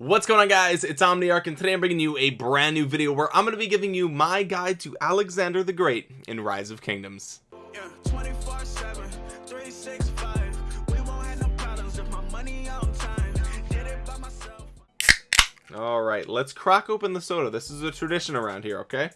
what's going on guys? It's omniarch and today i'm bringing you a brand new video where i'm going to be giving you my guide to alexander the great in rise of kingdoms. Yeah, all right let's crack open the soda. This is a tradition around here okay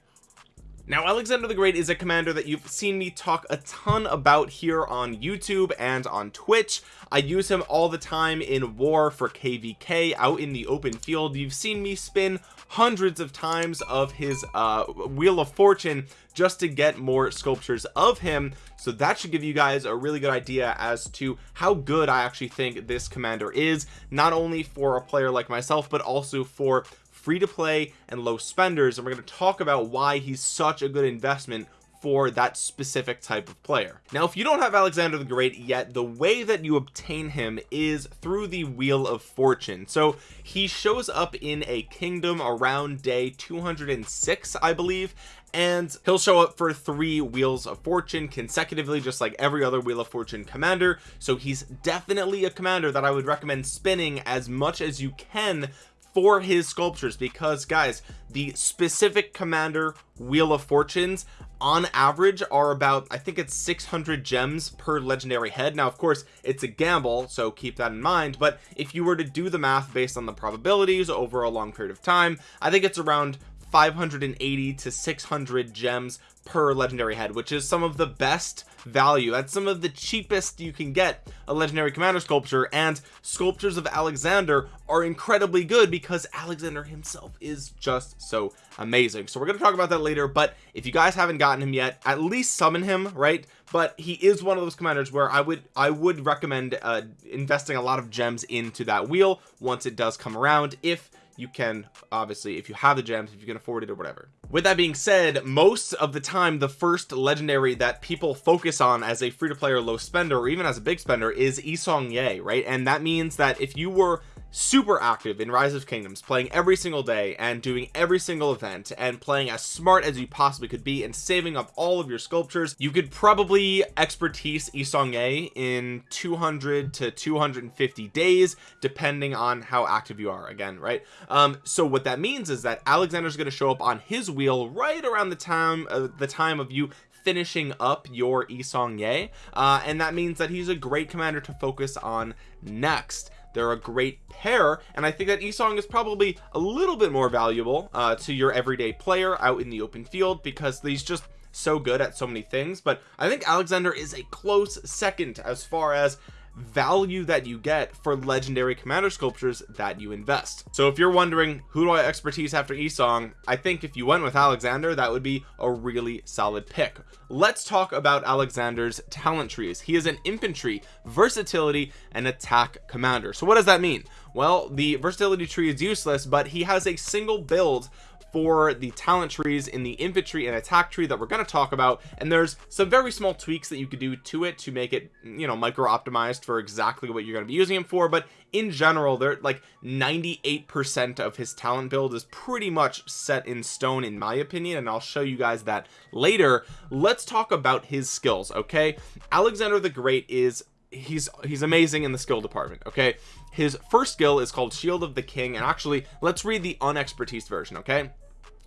now Alexander the Great is a commander that you've seen me talk a ton about here on YouTube and on Twitch. I use him all the time in war for kvk out in the open field. You've seen me spin hundreds of times of his uh wheel of fortune just to get more sculptures of him. So that should give you guys a really good idea as to how good I actually think this commander is not only for a player like myself but also for free to play and low spenders. And we're going to talk about why he's such a good investment for that specific type of player. Now if you don't have Alexander the Great yet the way that you obtain him is through the wheel of fortune. So he shows up in a kingdom around day 206 I believe and he'll show up for three wheels of fortune consecutively just like every other wheel of fortune commander. So he's definitely a commander that I would recommend spinning as much as you can for his sculptures because guys the specific commander wheel of fortunes on average are about I think it's 600 gems per legendary head. Now of course it's a gamble so keep that in mind but if you were to do the math based on the probabilities over a long period of time I think it's around 580 to 600 gems per legendary head which is some of the best value. That's some of the cheapest you can get a legendary commander sculpture and sculptures of Alexander are incredibly good because Alexander himself is just so amazing. So we're going to talk about that later but if you guys haven't gotten him yet at least summon him right? But he is one of those commanders where I would I would recommend uh, investing a lot of gems into that wheel once it does come around. If you can obviously if you have the gems if you can afford it or whatever. With that being said most of the time the first legendary that people focus on as a free-to-play or low spender or even as a big spender is Yi Seong-gye right? And that means that if you were super active in rise of kingdoms playing every single day and doing every single event and playing as smart as you possibly could be and saving up all of your sculptures. You could probably expertise Yi Seong-gye in 200 to 250 days depending on how active you are again right? Um so what that means is that Alexander's going to show up on his wheel right around the time uh, the time of you finishing up your Yi Seong-gye uh, and that means that he's a great commander to focus on next they're a great pair and I think that Esong is probably a little bit more valuable uh, to your everyday player out in the open field because he's just so good at so many things. But I think Alexander is a close second as far as value that you get for legendary commander sculptures that you invest. So if you're wondering who do I expertise after Yi Seong I think if you went with Alexander that would be a really solid pick. Let's talk about Alexander's talent trees. He is an infantry versatility and attack commander. So what does that mean? Well the versatility tree is useless but he has a single build for the talent trees in the infantry and attack tree that we're going to talk about. And there's some very small tweaks that you could do to it to make it you know micro optimized for exactly what you're going to be using him for. But in general they're like 98 percent of his talent build is pretty much set in stone in my opinion and I'll show you guys that later. Let's talk about his skills okay? Alexander the Great is he's he's amazing in the skill department okay? His first skill is called shield of the king and actually let's read the unexpertise version okay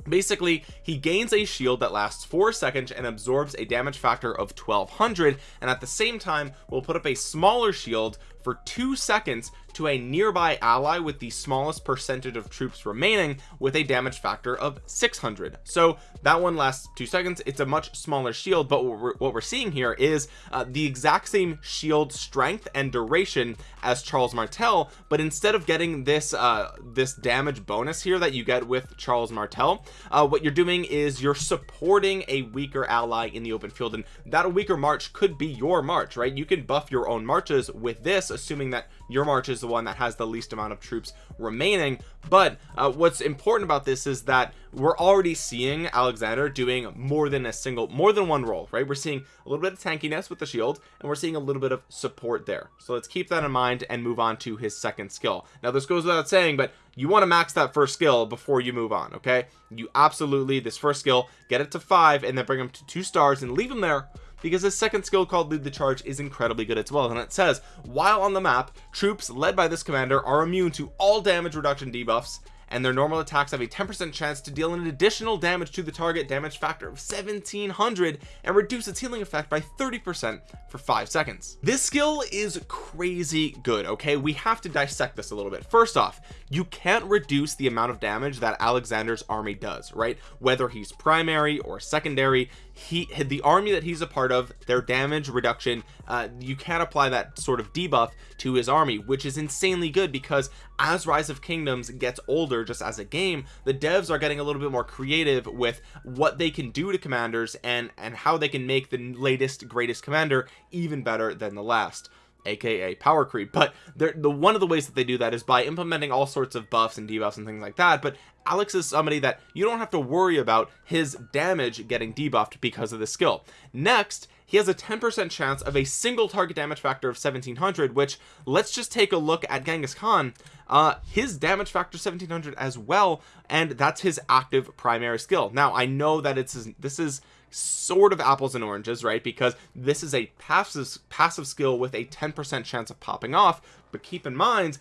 basically he gains a shield that lasts four seconds and absorbs a damage factor of 1200 and at the same time will put up a smaller shield for two seconds to a nearby ally with the smallest percentage of troops remaining with a damage factor of 600 so that one lasts two seconds. It's a much smaller shield but what we're, what we're seeing here is uh, the exact same shield strength and duration as Charles Martel but instead of getting this uh this damage bonus here that you get with Charles Martel uh what you're doing is you're supporting a weaker ally in the open field and that weaker march could be your march right? You can buff your own marches with this assuming that your march is the one that has the least amount of troops remaining. But uh, what's important about this is that we're already seeing Alexander doing more than a single more than one role right? We're seeing a little bit of tankiness with the shield and we're seeing a little bit of support there. So let's keep that in mind and move on to his second skill. Now this goes without saying but you want to max that first skill before you move on okay? You absolutely this first skill get it to five and then bring him to two stars and leave him there because his second skill called lead the charge is incredibly good as well. And it says while on the map troops led by this commander are immune to all damage reduction debuffs and their normal attacks have a 10% chance to deal an additional damage to the target damage factor of 1700 and reduce its healing effect by 30% for five seconds. This skill is crazy good okay? We have to dissect this a little bit. First off you can't reduce the amount of damage that Alexander's army does right? Whether he's primary or secondary he the army that he's a part of their damage reduction uh, you can't apply that sort of debuff to his army which is insanely good because as rise of kingdoms gets older just as a game the devs are getting a little bit more creative with what they can do to commanders and and how they can make the latest greatest commander even better than the last aka power creep. But the one of the ways that they do that is by implementing all sorts of buffs and debuffs and things like that. But Alex is somebody that you don't have to worry about his damage getting debuffed because of the skill. Next he has a 10% chance of a single target damage factor of 1700 which let's just take a look at Genghis Khan. Uh his damage factor 1700 as well and that's his active primary skill. Now I know that it's this is sort of apples and oranges right? Because this is a passive passive skill with a 10% chance of popping off. But keep in mind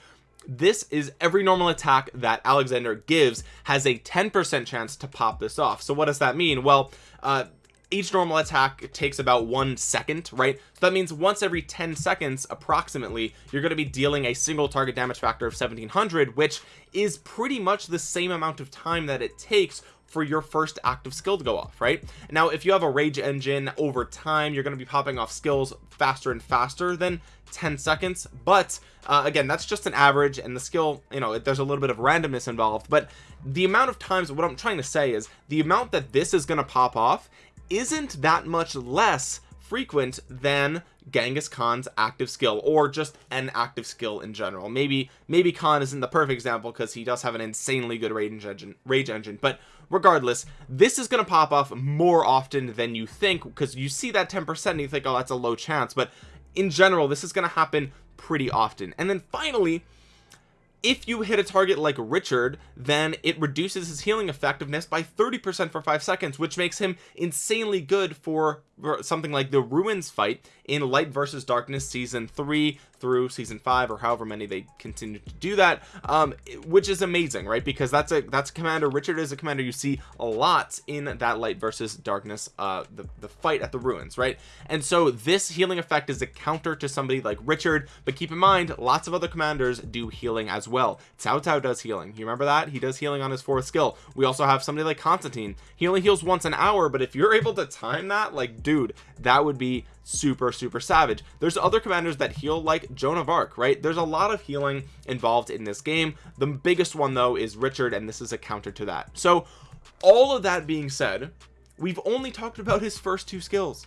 this is every normal attack that Alexander gives has a 10% chance to pop this off. So what does that mean? Well uh each normal attack takes about one second right? So that means once every 10 seconds approximately you're going to be dealing a single target damage factor of 1700 which is pretty much the same amount of time that it takes for your first active skill to go off right? Now if you have a rage engine over time you're going to be popping off skills faster and faster than 10 seconds but uh, again that's just an average and the skill you know there's a little bit of randomness involved but the amount of times what I'm trying to say is the amount that this is going to pop off isn't that much less frequent than Genghis Khan's active skill or just an active skill in general. Maybe maybe Khan isn't the perfect example because he does have an insanely good rage engine rage engine. But regardless this is going to pop off more often than you think because you see that 10% and you think oh that's a low chance. But in general this is going to happen pretty often. And then finally if you hit a target like Richard then it reduces his healing effectiveness by 30% for five seconds which makes him insanely good for something like the ruins fight in light versus darkness season three through season five or however many they continue to do that um which is amazing right? Because that's a that's a commander. Richard is a commander you see a lot in that light versus darkness uh the, the fight at the ruins right? And so this healing effect is a counter to somebody like richard but keep in mind lots of other commanders do healing as well. Cao Cao does healing. You remember that? He does healing on his fourth skill. We also have somebody like constantine. He only heals once an hour but if you're able to time that like dude that would be super super savage. There's other commanders that heal like Joan of Arc right? There's a lot of healing involved in this game. The biggest one though is Richard and this is a counter to that. So all of that being said we've only talked about his first two skills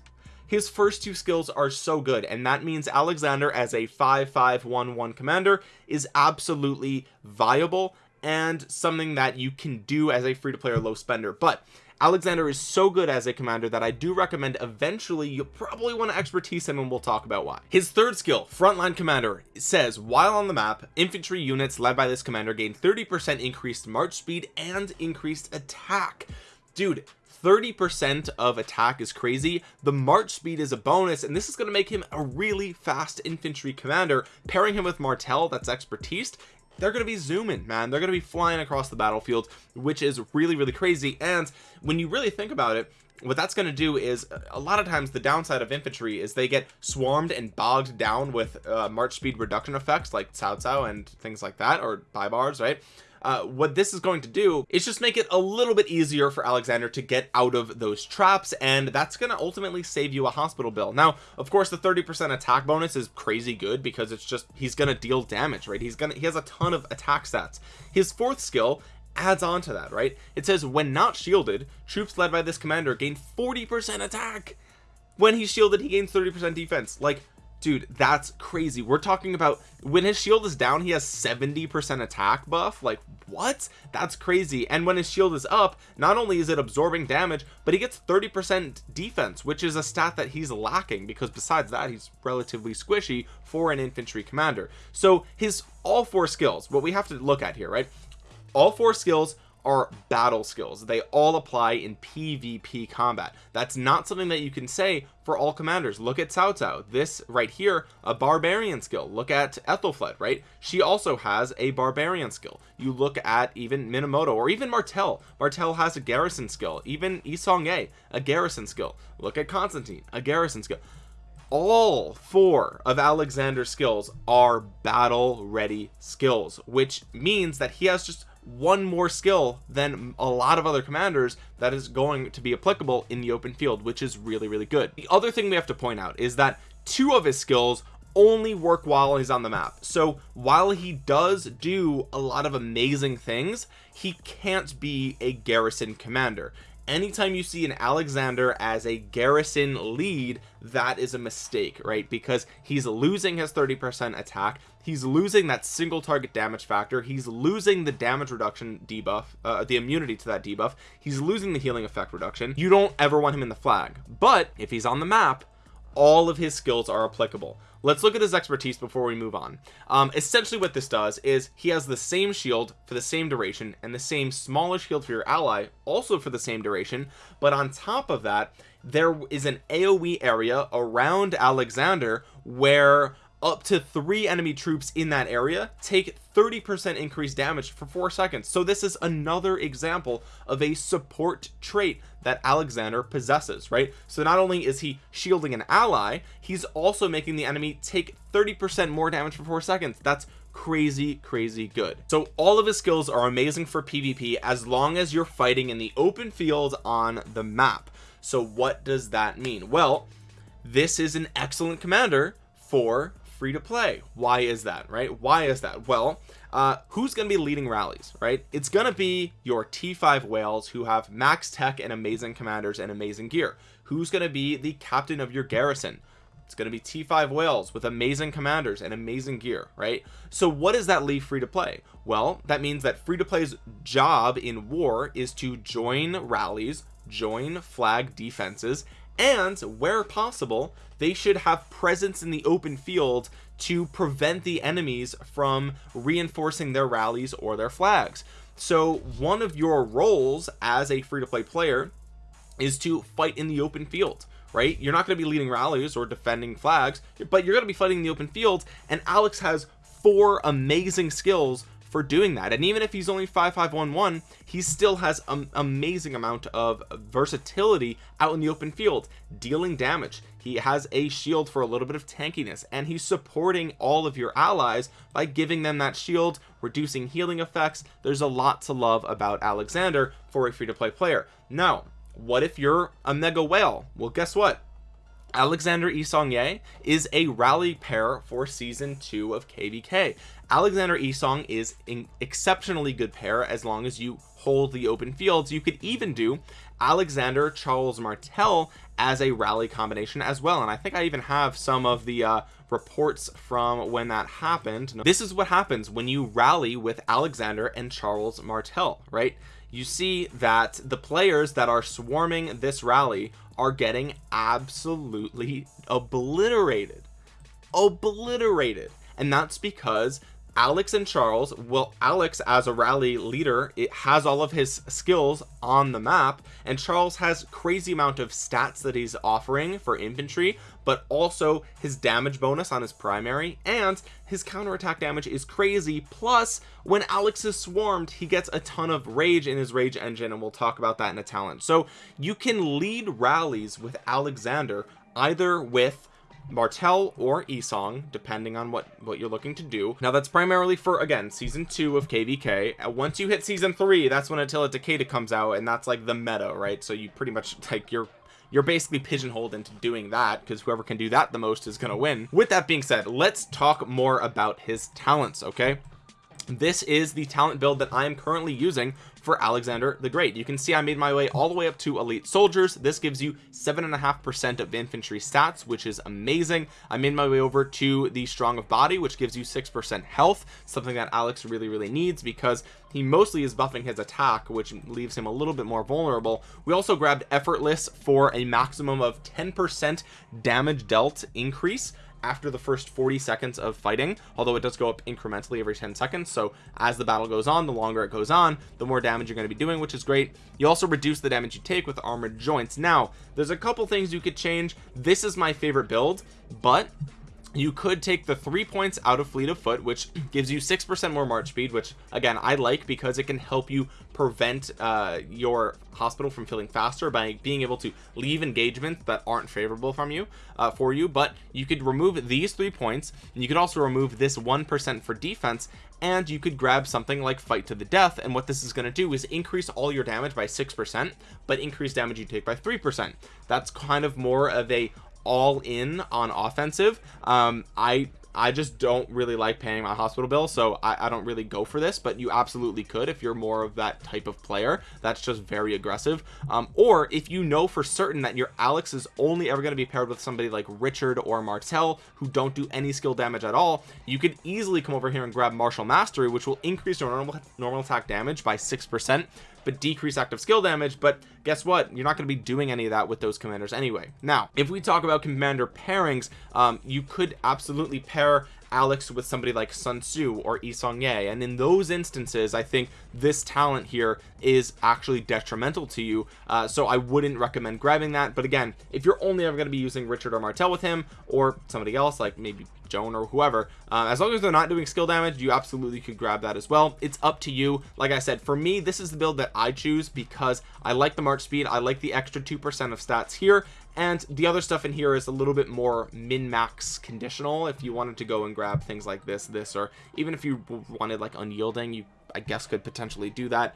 his first two skills are so good and that means Alexander as a 5511 commander is absolutely viable and something that you can do as a free-to-play or low spender. But Alexander is so good as a commander that I do recommend eventually you'll probably want to expertise him and we'll talk about why. His third skill frontline commander says while on the map infantry units led by this commander gain 30 percent increased march speed and increased attack. Dude 30 percent of attack is crazy. The march speed is a bonus and this is going to make him a really fast infantry commander. Pairing him with martel that's expertise they're going to be zooming man. They're going to be flying across the battlefield which is really really crazy. And when you really think about it what that's going to do is a lot of times the downside of infantry is they get swarmed and bogged down with uh, march speed reduction effects like Cao Cao and things like that or Baibars right uh, what this is going to do is just make it a little bit easier for Alexander to get out of those traps and that's going to ultimately save you a hospital bill. Now of course the 30 percent attack bonus is crazy good because it's just he's going to deal damage right? He's gonna he has a ton of attack stats. His fourth skill adds on to that right? It says when not shielded troops led by this commander gain 40 percent attack. When he's shielded he gains 30 percent defense. Like dude that's crazy. We're talking about when his shield is down he has 70 percent attack buff? Like what? That's crazy. And when his shield is up not only is it absorbing damage but he gets 30 percent defense which is a stat that he's lacking because besides that he's relatively squishy for an infantry commander. So his all four skills what we have to look at here right? All four skills are battle skills. They all apply in pvp combat. That's not something that you can say for all commanders. Look at Cao Cao. This right here a barbarian skill. Look at Aethelflaed right? She also has a barbarian skill. You look at even Minamoto or even Martel Martel has a garrison skill. Even Yi Seong-Gye a garrison skill. Look at Constantine a garrison skill. All four of Alexander's skills are battle ready skills which means that he has just one more skill than a lot of other commanders that is going to be applicable in the open field which is really really good. The other thing we have to point out is that two of his skills only work while he's on the map. So while he does do a lot of amazing things he can't be a garrison commander anytime you see an Alexander as a garrison lead that is a mistake right? Because he's losing his 30% attack. He's losing that single target damage factor. He's losing the damage reduction debuff uh, the immunity to that debuff. He's losing the healing effect reduction. You don't ever want him in the flag. But if he's on the map all of his skills are applicable let's look at his expertise before we move on. Um, essentially what this does is he has the same shield for the same duration and the same smaller shield for your ally also for the same duration but on top of that there is an aoe area around alexander where up to three enemy troops in that area take 30 percent increased damage for four seconds. So this is another example of a support trait that alexander possesses right? So not only is he shielding an ally he's also making the enemy take 30 percent more damage for four seconds. That's crazy crazy good. So all of his skills are amazing for pvp as long as you're fighting in the open field on the map. So what does that mean? Well this is an excellent commander for free to play. Why is that right? Why is that? Well uh who's gonna be leading rallies right? It's gonna be your t5 whales who have max tech and amazing commanders and amazing gear. Who's gonna be the captain of your garrison? It's going to be t5 whales with amazing commanders and amazing gear right? So what does that leave free to play? Well that means that free to play's job in war is to join rallies join flag defenses and where possible they should have presence in the open field to prevent the enemies from reinforcing their rallies or their flags. So one of your roles as a free-to-play player is to fight in the open field right? You're not going to be leading rallies or defending flags but you're going to be fighting in the open field and Alex has four amazing skills for doing that. And even if he's only 5511 he still has an amazing amount of versatility out in the open field dealing damage. He has a shield for a little bit of tankiness and he's supporting all of your allies by giving them that shield reducing healing effects. There's a lot to love about Alexander for a free-to-play player. Now what if you're a mega whale? Well guess what? Alexander Yi Seong-Gye is a rally pair for season two of kvk alexander esong is an exceptionally good pair as long as you hold the open fields. You could even do alexander charles martel as a rally combination as well and i think i even have some of the uh, reports from when that happened. This is what happens when you rally with alexander and charles martel right? You see that the players that are swarming this rally are getting absolutely obliterated. Obliterated. And that's because Alex and Charles well Alex as a rally leader it has all of his skills on the map and Charles has crazy amount of stats that he's offering for infantry but also his damage bonus on his primary and his counterattack damage is crazy. Plus when Alex is swarmed he gets a ton of rage in his rage engine and we'll talk about that in a talent. So you can lead rallies with Alexander either with Martel or Esong depending on what what you're looking to do. Now that's primarily for again season two of kvk uh, once you hit season three that's when Attila Takeda comes out and that's like the meta right? So you pretty much like you're you're basically pigeonholed into doing that because whoever can do that the most is going to win. With that being said let's talk more about his talents okay this is the talent build that I am currently using for Alexander the Great. You can see I made my way all the way up to elite soldiers. This gives you seven and a half percent of infantry stats which is amazing. I made my way over to the strong of body which gives you six percent health something that Alex really really needs because he mostly is buffing his attack which leaves him a little bit more vulnerable. We also grabbed effortless for a maximum of 10 percent damage dealt increase after the first 40 seconds of fighting although it does go up incrementally every 10 seconds so as the battle goes on the longer it goes on the more damage you're going to be doing which is great. You also reduce the damage you take with armored joints. Now there's a couple things you could change. This is my favorite build but you could take the three points out of fleet of foot which gives you six percent more march speed which again i like because it can help you prevent uh, your hospital from feeling faster by being able to leave engagements that aren't favorable from you uh, for you. But you could remove these three points and you could also remove this one percent for defense and you could grab something like fight to the death. And what this is going to do is increase all your damage by six percent but increase damage you take by three percent. That's kind of more of a all in on offensive. Um i I just don't really like paying my hospital bill so I, I, don't really go for this but you absolutely could if you're more of that type of player. That's just very aggressive. Um, or if you know for certain that your Alex is only ever going to be paired with somebody like Richard or Martel who don't do any skill damage at all you could easily come over here and grab Martial Mastery which will increase your normal normal attack damage by six percent but decrease active skill damage but guess what? You're not going to be doing any of that with those commanders anyway. Now if we talk about commander pairings um, you could absolutely pair Alex with somebody like Sun Tzu or Yi Seong Gye and in those instances I think this talent here is actually detrimental to you uh, so I wouldn't recommend grabbing that but again if you're only ever going to be using Richard or Martel with him or somebody else like maybe Joan or whoever uh, as long as they're not doing skill damage you absolutely could grab that as well. It's up to you. Like I said for me this is the build that I choose because I like the march speed. I like the extra two percent of stats here. And the other stuff in here is a little bit more min-max conditional. If you wanted to go and grab things like this this or even if you wanted like unyielding you I guess could potentially do that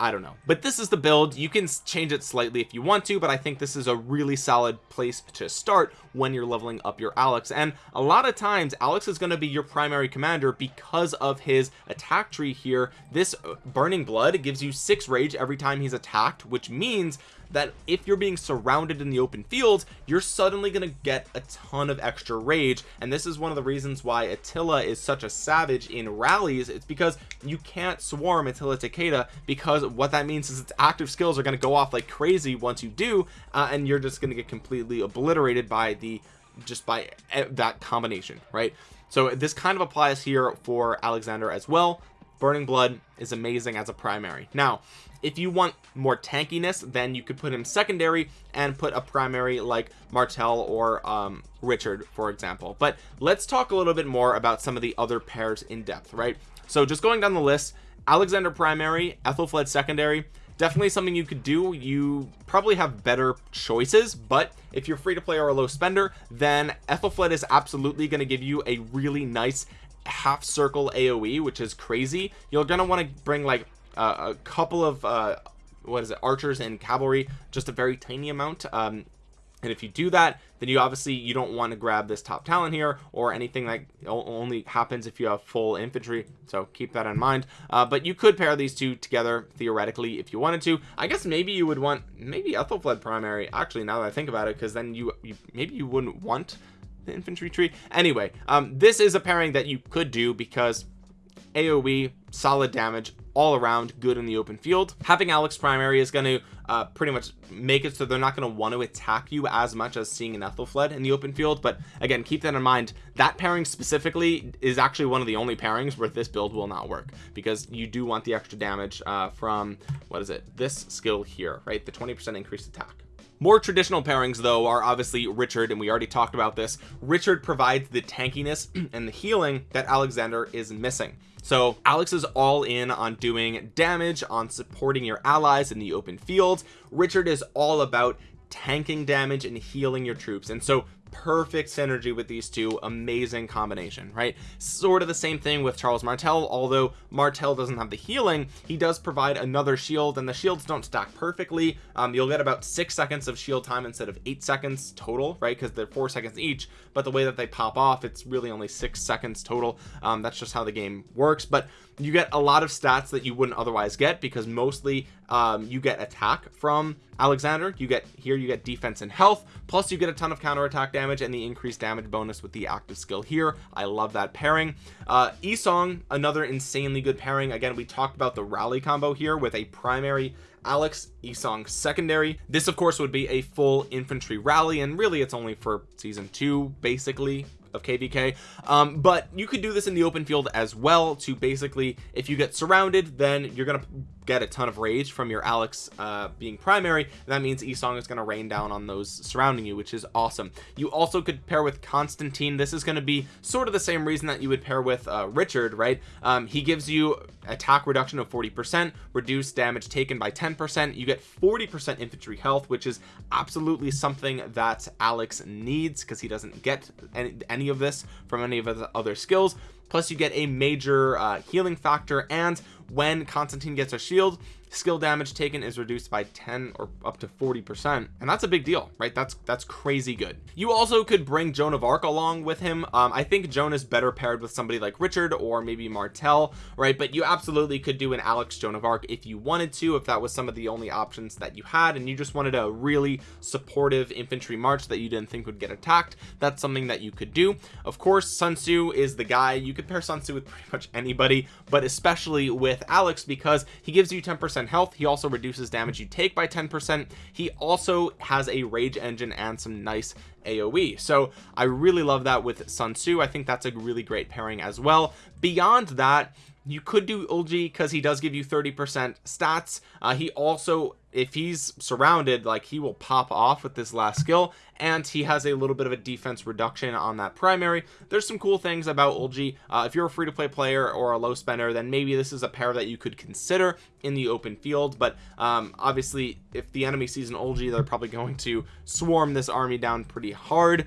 I don't know. But this is the build. You can change it slightly if you want to but I think this is a really solid place to start when you're leveling up your Alex. And a lot of times Alex is going to be your primary commander because of his attack tree here. This uh, burning blood gives you six rage every time he's attacked which means that if you're being surrounded in the open field you're suddenly going to get a ton of extra rage. And this is one of the reasons why Attila is such a savage in rallies. It's because you can't swarm Attila Takeda because what that means is its active skills are going to go off like crazy once you do uh, and you're just going to get completely obliterated by the just by that combination right? So this kind of applies here for Alexander as well. Burning blood is amazing as a primary. Now if you want more tankiness then you could put him secondary and put a primary like Martel or um, Richard for example. But let's talk a little bit more about some of the other pairs in depth right? So just going down the list Alexander primary Aethelflaed secondary definitely something you could do. You probably have better choices but if you're free to play or a low spender then Aethelflaed is absolutely going to give you a really nice half circle aoe which is crazy. You're gonna want to bring like a couple of uh what is it archers and cavalry just a very tiny amount um and if you do that then you obviously you don't want to grab this top talent here or anything that only happens if you have full infantry so keep that in mind. Uh, but you could pair these two together theoretically if you wanted to. I guess maybe you would want maybe Aethelflaed primary actually now that I think about it because then you, you maybe you wouldn't want the infantry tree. Anyway um this is a pairing that you could do because AoE solid damage all around good in the open field. Having Alex primary is going to uh, pretty much make it so they're not going to want to attack you as much as seeing an Aethelflaed in the open field. But again keep that in mind. That pairing specifically is actually one of the only pairings where this build will not work because you do want the extra damage uh, from what is it this skill here right? The 20 percent increased attack more traditional pairings though are obviously Richard and we already talked about this. Richard provides the tankiness and the healing that Alexander is missing. So Alex is all in on doing damage on supporting your allies in the open field. Richard is all about tanking damage and healing your troops. And so perfect synergy with these two. Amazing combination right? Sort of the same thing with Charles Martel although Martel doesn't have the healing he does provide another shield and the shields don't stack perfectly. Um, you'll get about six seconds of shield time instead of eight seconds total right? Because they're four seconds each but the way that they pop off it's really only six seconds total. Um, that's just how the game works but you get a lot of stats that you wouldn't otherwise get because mostly um, you get attack from Alexander you get here you get defense and health plus you get a ton of counter attack damage and the increased damage bonus with the active skill here. I love that pairing. Uh Yi Seong another insanely good pairing. Again we talked about the rally combo here with a primary Alex Yi Seong secondary. This of course would be a full infantry rally and really it's only for season two basically of kvk um, but you could do this in the open field as well to basically if you get surrounded then you're gonna get a ton of rage from your Alex uh, being primary that means Esong is going to rain down on those surrounding you which is awesome. You also could pair with Constantine. This is going to be sort of the same reason that you would pair with uh, Richard right? Um, he gives you attack reduction of 40 percent reduced damage taken by 10 percent. You get 40 percent infantry health which is absolutely something that Alex needs because he doesn't get any, any of this from any of the other skills. Plus you get a major uh, healing factor and when Constantine gets a shield skill damage taken is reduced by 10 or up to 40 percent and that's a big deal right? That's that's crazy good. You also could bring Joan of Arc along with him. Um, I think Joan is better paired with somebody like Richard or maybe Martel right? But you absolutely could do an Alex Joan of Arc if you wanted to if that was some of the only options that you had and you just wanted a really supportive infantry march that you didn't think would get attacked that's something that you could do. Of course Sun Tzu is the guy. You could pair Sun Tzu with pretty much anybody but especially with Alex because he gives you 10 percent health. He also reduces damage you take by 10 percent. He also has a rage engine and some nice aoe so i really love that with sun tzu. I think that's a really great pairing as well. Beyond that you could do Ulji because he does give you 30 percent stats. Uh, he also if he's surrounded like he will pop off with this last skill and he has a little bit of a defense reduction on that primary. There's some cool things about Ulji uh, if you're a free-to-play player or a low spender then maybe this is a pair that you could consider in the open field but um, obviously if the enemy sees an Ulji they're probably going to swarm this army down pretty hard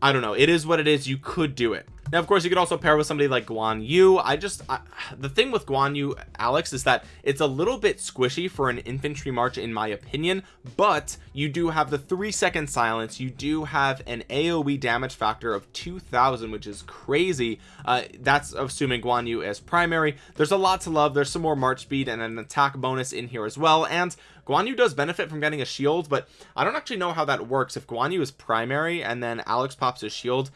I don't know. It is what it is. You could do it. Now of course you could also pair with somebody like Guan Yu. I just I, the thing with Guan Yu Alex is that it's a little bit squishy for an infantry march in my opinion but you do have the three second silence. You do have an AoE damage factor of 2000 which is crazy. Uh, that's assuming Guan Yu as primary. There's a lot to love. There's some more march speed and an attack bonus in here as well. And Guan Yu does benefit from getting a shield but I don't actually know how that works if Guan Yu is primary and then Alex pops his shield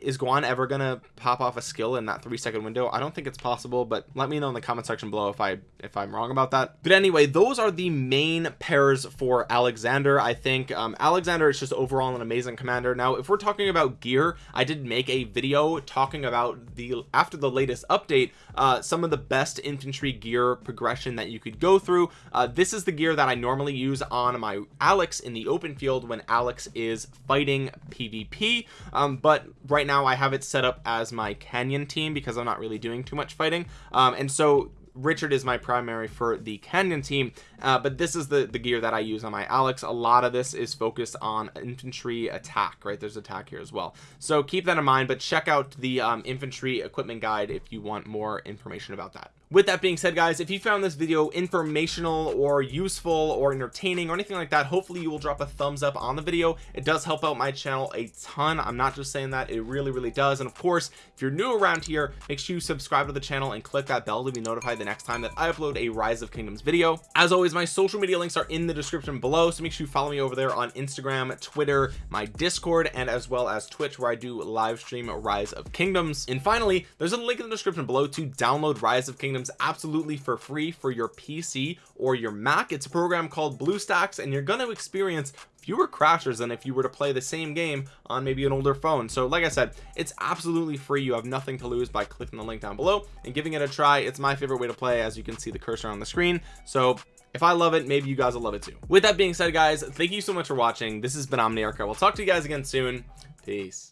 is Guan ever gonna pop off a skill in that three second window? I don't think it's possible but let me know in the comment section below if I if I'm wrong about that. But anyway those are the main pairs for Alexander. I think um, Alexander is just overall an amazing commander. Now if we're talking about gear I did make a video talking about the after the latest update uh, some of the best infantry gear progression that you could go through. Uh, this is the gear that I normally use on my Alex in the open field when Alex is fighting PvP um, but right now I have it set up as my canyon team because I'm not really doing too much fighting. Um, and so Richard is my primary for the Canyon team. Uh, but this is the the gear that I use on my Alex. A lot of this is focused on infantry attack right? There's attack here as well. So keep that in mind but check out the um, infantry equipment guide if you want more information about that with that being said guys if you found this video informational or useful or entertaining or anything like that hopefully you will drop a thumbs up on the video. It does help out my channel a ton. I'm not just saying that. It really really does. And of course if you're new around here make sure you subscribe to the channel and click that bell to be notified the next time that I upload a rise of kingdoms video. As always my social media links are in the description below so make sure you follow me over there on Instagram Twitter my discord and as well as Twitch where I do live stream rise of kingdoms. And finally there's a link in the description below to download rise of kingdoms absolutely for free for your PC or your Mac. It's a program called BlueStacks and you're going to experience fewer crashes than if you were to play the same game on maybe an older phone. So like I said it's absolutely free. You have nothing to lose by clicking the link down below and giving it a try. It's my favorite way to play as you can see the cursor on the screen. So if I love it maybe you guys will love it too. With that being said guys thank you so much for watching. This has been Omniarch. We'll talk to you guys again soon. Peace